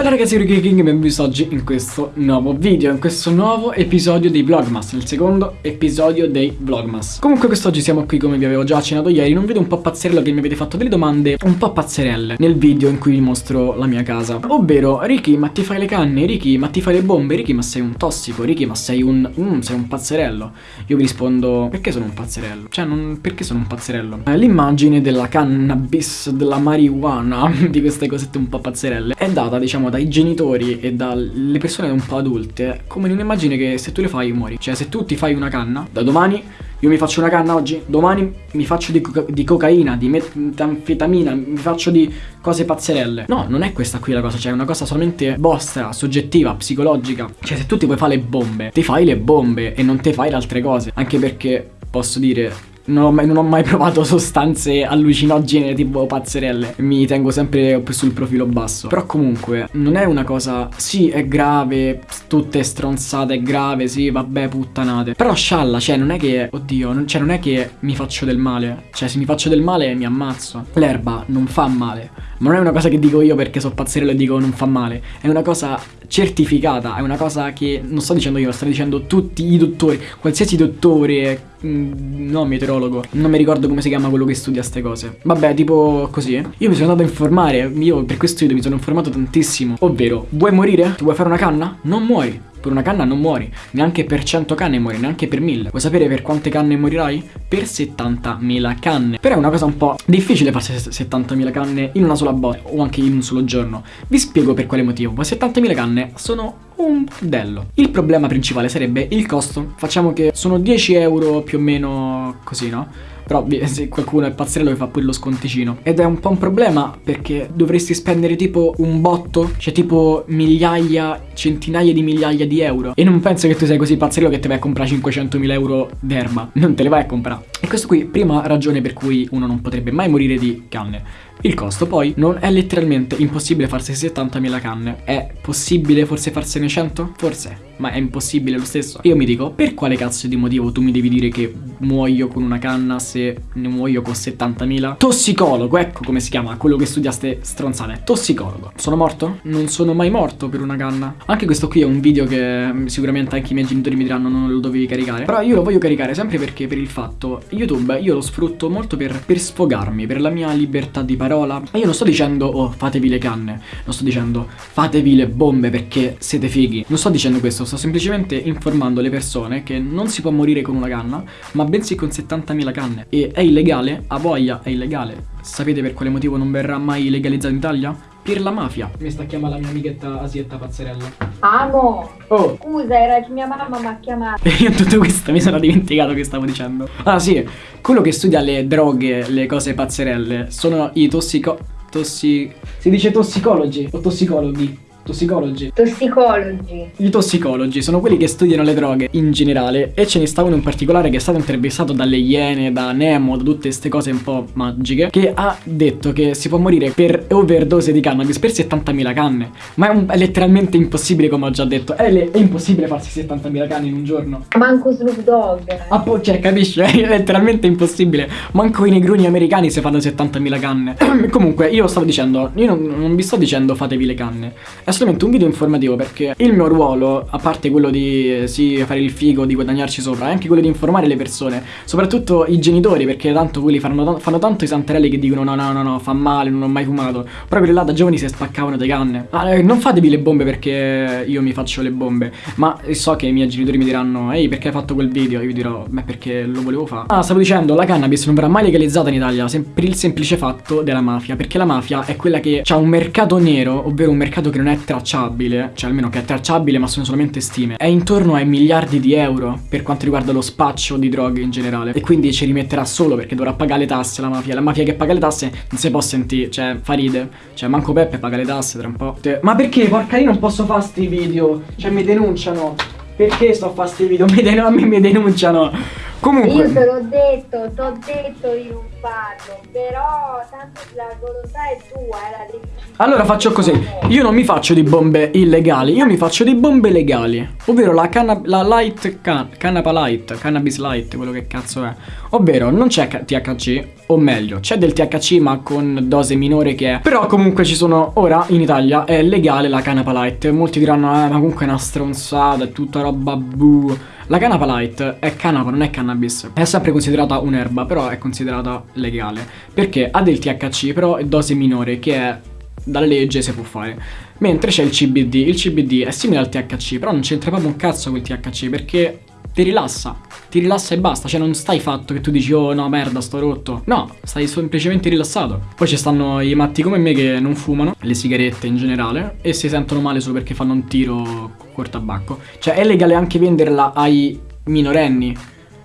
Bella ragazzi, io King e benvenuti oggi in questo nuovo video, in questo nuovo episodio dei Vlogmas, nel secondo episodio dei Vlogmas. Comunque quest'oggi siamo qui come vi avevo già accennato ieri in un video un po' pazzerello che mi avete fatto delle domande un po' pazzerelle nel video in cui vi mostro la mia casa. Ovvero, Ricky, ma ti fai le canne? Ricky, ma ti fai le bombe? Ricky, ma sei un tossico? Ricky, ma sei un... Mm, sei un pazzerello? Io vi rispondo, perché sono un pazzerello? Cioè, non... perché sono un pazzerello? Eh, l'immagine della cannabis, della marijuana, di queste cosette un po' pazzerelle, è data, diciamo, dai genitori e dalle persone un po' adulte come un'immagine che se tu le fai muori. Cioè se tu ti fai una canna, da domani io mi faccio una canna oggi, domani mi faccio di, coca di cocaina, di metanfetamina, mi faccio di cose pazzerelle. No, non è questa qui la cosa, cioè è una cosa solamente vostra, soggettiva, psicologica. Cioè se tu ti vuoi fare le bombe, ti fai le bombe e non ti fai le altre cose. Anche perché posso dire non ho, mai, non ho, mai, provato sostanze allucinogene tipo pazzerelle. Mi tengo sempre sul profilo basso. Però comunque non è una cosa Sì è grave Tutte stronzate è grave Sì vabbè puttanate. Però scialla cioè non è che Oddio non, cioè non è che mi faccio del male. Cioè se mi faccio del male mi ammazzo. L'erba non fa male. Ma non è una cosa che dico io perché so pazzerello e dico non fa male. È una cosa certificata È una cosa che non sto dicendo io Lo sto dicendo tutti i dottori Qualsiasi dottore no meteorologo. Non mi ricordo come si chiama quello che studia queste cose. Vabbè tipo così. Io mi sono andato a informare. Io per questo video mi sono informato tantissimo. Ovvero Vuoi morire? Ti vuoi fare una canna? Non muori per una canna non muori, neanche per 100 canne muori, neanche per 1000. Vuoi sapere per quante canne morirai? Per 70.000 canne. Però è una cosa un po' difficile farsi 70.000 canne in una sola botta o anche in un solo giorno. Vi spiego per quale motivo. 70.000 canne sono un dello. Il problema principale sarebbe il costo. Facciamo che sono 10 euro più o meno così, no? Però se qualcuno è pazzerello vi fa pure lo sconticino. Ed è un po' un problema perché dovresti spendere tipo un botto Cioè tipo migliaia, centinaia di migliaia di euro. E non penso che tu sei così pazzerello che ti vai a comprare 500.000 euro d'erba. Non te le vai a comprare. E questo qui, prima ragione per cui uno non potrebbe mai morire di canne il costo poi non è letteralmente impossibile farsi 70.000 canne È possibile forse farsene 100? Forse ma è impossibile lo stesso. Io mi dico, per quale cazzo di motivo tu mi devi dire che muoio con una canna se ne muoio con 70.000? Tossicologo, ecco come si chiama, quello che studia ste stronzate. Tossicologo. Sono morto? Non sono mai morto per una canna. Anche questo qui è un video che sicuramente anche i miei genitori mi diranno non lo dovevi caricare. Però io lo voglio caricare sempre perché per il fatto, YouTube io lo sfrutto molto per, per sfogarmi, per la mia libertà di parola. E io non sto dicendo, oh, fatevi le canne. Non sto dicendo, fatevi le bombe perché siete fighi. Non sto dicendo questo, sto semplicemente informando le persone che non si può morire con una canna, ma bensì con 70.000 canne. E è illegale, a voglia è illegale. Sapete per quale motivo non verrà mai legalizzato in Italia? Per la mafia. Mi sta chiamando la mia amichetta Asietta Pazzerella. Amo! Oh! Scusa, era che mia mamma mi ha chiamato. E io tutto questo mi sono dimenticato che stavo dicendo. Ah sì, quello che studia le droghe, le cose pazzerelle, sono i tossico... tossi... Si dice tossicologi o tossicologhi? Tossicologi. Tossicologi. I tossicologi sono quelli che studiano le droghe in generale e ce ne sta uno in particolare che è stato intervistato dalle Iene, da Nemo, da tutte queste cose un po' magiche che ha detto che si può morire per overdose di cannabis per 70.000 canne. Ma è, un, è, letteralmente impossibile come ho già detto. È, è impossibile farsi 70.000 canne in un giorno. Manco Snoop Dogg. Ah, po', cioè, capisci? È letteralmente impossibile. Manco i negruni americani si fanno 70.000 canne. Comunque, io stavo dicendo, io non, non vi sto dicendo fatevi le canne è solamente un video informativo perché il mio ruolo, a parte quello di sì, fare il figo, di guadagnarci sopra, è anche quello di informare le persone, soprattutto i genitori, perché tanto quelli fanno, fanno tanto i santarelli che dicono no no no no, fa male, non ho mai fumato, quelli là da giovani si spaccavano le canne. Ah, eh, non fatevi le bombe perché io mi faccio le bombe, ma so che i miei genitori mi diranno ehi perché hai fatto quel video? Io dirò beh perché lo volevo fare. Ah, stavo dicendo, la cannabis non verrà mai legalizzata in Italia per il semplice fatto della mafia, perché la mafia è quella che ha un mercato nero, ovvero un mercato che non è tracciabile, cioè almeno che è tracciabile ma sono solamente stime, è intorno ai miliardi di euro per quanto riguarda lo spaccio di droghe in generale. E quindi ci rimetterà solo perché dovrà pagare le tasse la mafia. La mafia che paga le tasse non si può sentire, cioè fa ride. Cioè manco Peppe paga le tasse tra un po'. Ma perché porca io non posso fare sti video? Cioè mi denunciano. Perché sto a fare sti video? Mi den a me mi denunciano. Comunque... Io te l'ho detto, t'ho detto di non farlo, però tanto la volontà è tua, è la decisione. Allora faccio così, io non mi faccio di bombe illegali, io mi faccio di bombe legali, ovvero la, canna- la light, can- cannapa light, cannabis light, quello che cazzo è, ovvero non c'è THC, o meglio, c'è del THC ma con dose minore che è, però comunque ci sono, ora in Italia è legale la canapa light, molti diranno, eh ma comunque è una stronzata, è tutta roba bu. La canapa light è canapa, non è cannabis. È sempre considerata un'erba, però è considerata legale. Perché ha del THC, però è dose minore, che è dalla legge si può fare. Mentre c'è il CBD. Il CBD è simile al THC, però non c'entra proprio un cazzo quel THC perché ti rilassa. Ti rilassa e basta, cioè non stai fatto che tu dici oh no merda sto rotto. No, stai semplicemente rilassato. Poi ci stanno i matti come me che non fumano, le sigarette in generale, e si sentono male solo perché fanno un tiro col tabacco. Cioè è legale anche venderla ai minorenni.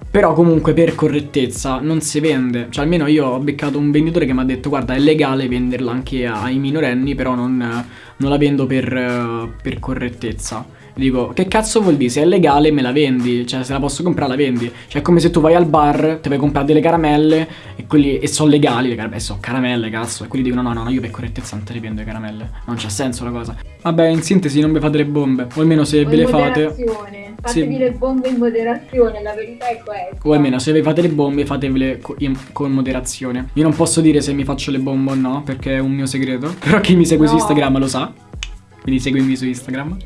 Però comunque per correttezza non si vende. Cioè almeno io ho beccato un venditore che mi ha detto guarda è legale venderla anche ai minorenni, però non, non la vendo per, per correttezza. Dico, che cazzo vuol dire? Se è legale me la vendi, cioè se la posso comprare la vendi. Cioè è come se tu vai al bar, ti vai a comprare delle caramelle e quelli e sono legali, le caramelle, sono caramelle, cazzo. E quelli dicono no, no, no, io per correttezza non te le vendo le caramelle. Non c'ha senso la cosa. Vabbè, in sintesi non vi fate le bombe, o almeno se O ve le fate. Fatevi Sì. le bombe in moderazione, la verità è questa. O almeno se vi fate le bombe fatevele co- in- con moderazione. Io non posso dire se mi faccio le bombe o no, perché è un mio segreto. Però chi mi segue su No. Instagram lo sa. Quindi seguimi su Instagram.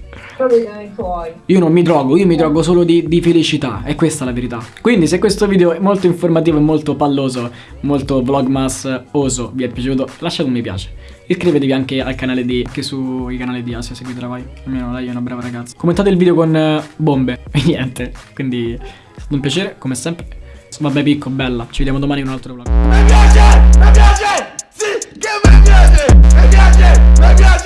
Io non mi drogo, io mi drogo solo di, di felicità, è questa la verità. Quindi se questo video è molto informativo e molto palloso, molto vlogmas oso, vi è piaciuto, lasciate un mi piace. Iscrivetevi anche al canale di, anche sui canali di Asia, seguitela vai. Almeno lei è una brava ragazza. Commentate il video con eh, bombe e niente. Quindi è stato un piacere, come sempre. Vabbè picco, bella, ci vediamo domani in un altro vlog. Mi piace, mi piace, sì che mi piace, mi piace, mi piace.